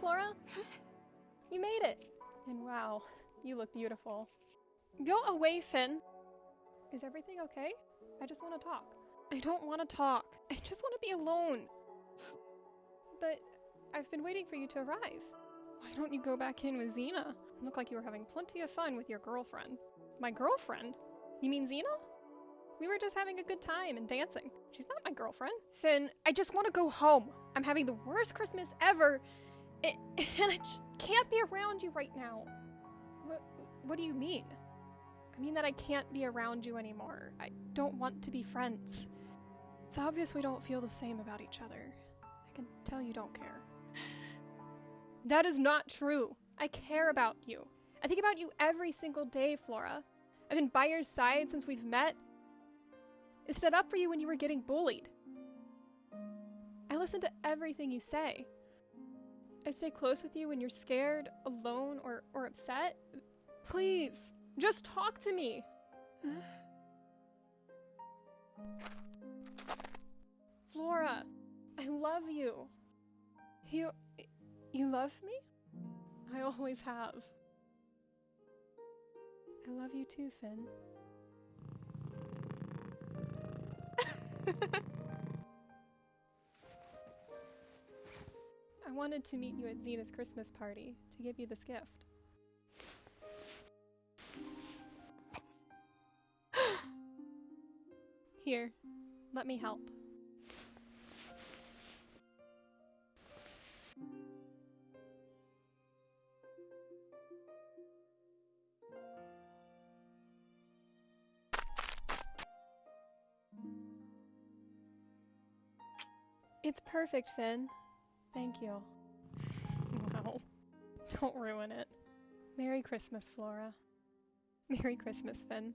Flora? You made it! And wow, you look beautiful. Go away, Finn! Is everything okay? I just want to talk. I don't want to talk. I just want to be alone. But I've been waiting for you to arrive. Why don't you go back in with Xena? Look like you were having plenty of fun with your girlfriend. My girlfriend? You mean Xena? We were just having a good time and dancing. She's not my girlfriend. Finn, I just want to go home. I'm having the worst Christmas ever, and, I just can't be around you right now. What, what do you mean? I mean that I can't be around you anymore. I don't want to be friends. It's obvious we don't feel the same about each other. I can tell you don't care. that is not true. I care about you. I think about you every single day, Flora. I've been by your side since we've met. I stood up for you when you were getting bullied. I listen to everything you say. I stay close with you when you're scared, alone, or, or upset. Please, just talk to me. Flora, I love you. You. You love me? I always have. I love you too, Finn. I wanted to meet you at Xena's Christmas party to give you this gift. Here, let me help. It's perfect, Finn. Thank you. Wow. Don't ruin it. Merry Christmas, Flora. Merry Christmas, Finn.